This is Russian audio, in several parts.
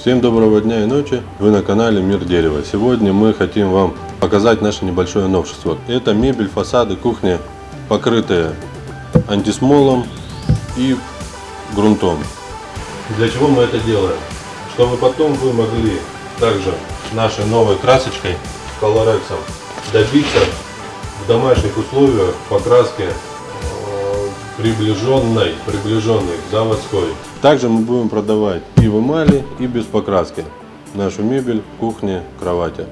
Всем доброго дня и ночи, вы на канале Мир Дерева. Сегодня мы хотим вам показать наше небольшое новшество. Это мебель, фасады, кухни, покрытые антисмолом и грунтом. Для чего мы это делаем? Чтобы потом вы могли также нашей новой красочкой, колорексом, добиться в домашних условиях покраски э, приближенной, приближенной к заводской. Также мы будем продавать и в эмали, и без покраски нашу мебель, кухни, кровати.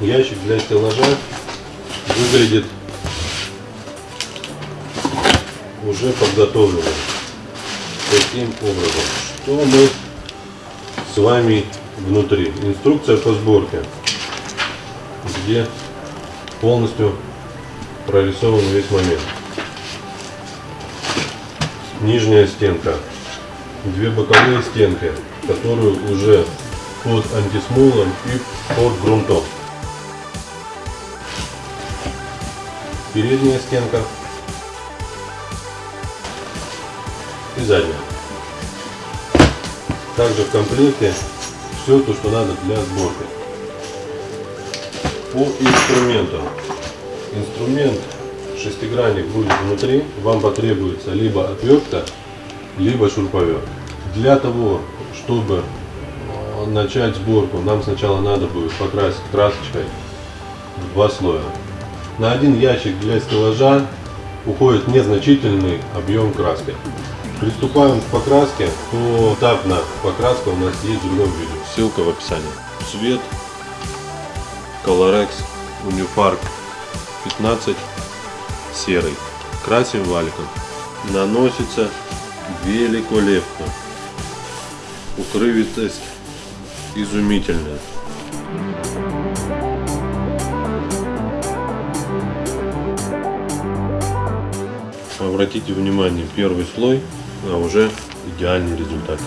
Ящик для стеллажа выглядит уже подготовленным. Таким образом, что мы с вами внутри? Инструкция по сборке, где полностью прорисован весь момент. Нижняя стенка, две боковые стенки, которые уже под антисмолом и под грунтом. Передняя стенка и задняя. Также в комплекте все то, что надо для сборки. По инструментам. Инструмент шестигранник будет внутри. Вам потребуется либо отвертка, либо шуруповерт. Для того, чтобы э, начать сборку, нам сначала надо будет покрасить красочкой два слоя. На один ящик для стеллажа уходит незначительный объем краски. Приступаем к покраске. Поэтапно покраска у нас есть в другом видео. Ссылка в описании. Цвет Colorex Unifark 15 серый. Красим валиком. Наносится великолепно. Укрывистость изумительная. Обратите внимание, первый слой, а уже идеальный результат.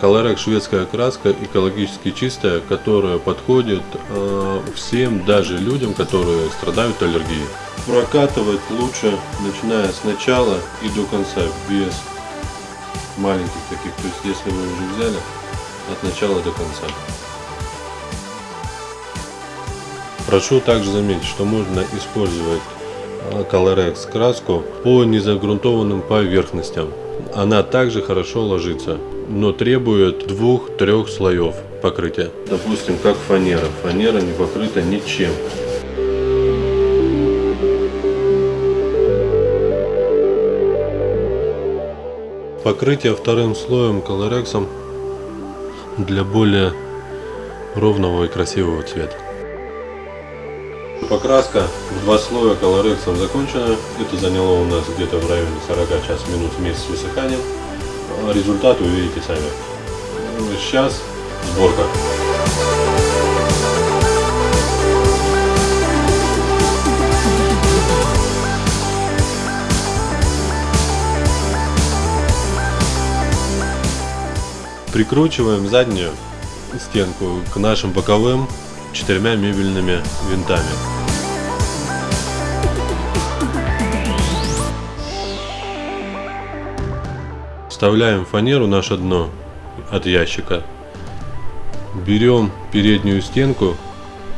Колорек шведская краска, экологически чистая, которая подходит э, всем, даже людям, которые страдают аллергией. Прокатывать лучше, начиная с начала и до конца, без маленьких таких. То есть, если вы уже взяли, от начала до конца. Прошу также заметить, что можно использовать Colorex краску по незагрунтованным поверхностям. Она также хорошо ложится, но требует двух-трех слоев покрытия. Допустим, как фанера. Фанера не покрыта ничем. Покрытие вторым слоем колорексом для более ровного и красивого цвета. Покраска в два слоя колорексом закончена. Это заняло у нас где-то в районе 40 час минут вместе с высыханием. Результат увидите сами. Сейчас сборка. Прикручиваем заднюю стенку к нашим боковым четырьмя мебельными винтами. Вставляем фанеру наше дно от ящика. Берем переднюю стенку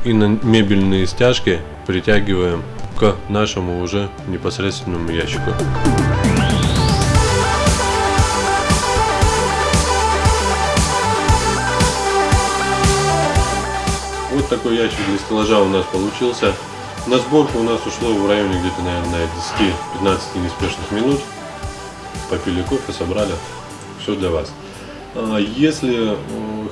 и на мебельные стяжки притягиваем к нашему уже непосредственному ящику. Вот такой ящик для стеллажа у нас получился. На сборку у нас ушло в районе где-то, наверное, 10-15 неспешных минут попили кофе, собрали. Все для вас. А, если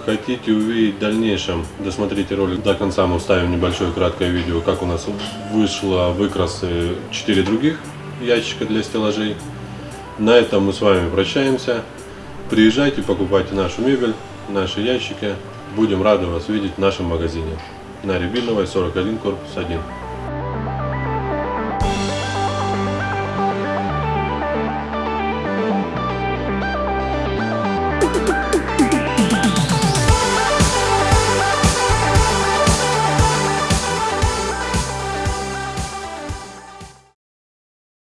хотите увидеть в дальнейшем, досмотрите ролик до конца, мы вставим небольшое краткое видео, как у нас вышло выкрасы 4 других ящика для стеллажей. На этом мы с вами прощаемся. Приезжайте, покупайте нашу мебель, наши ящики. Будем рады вас видеть в нашем магазине на Рябиновой 41, корпус 1.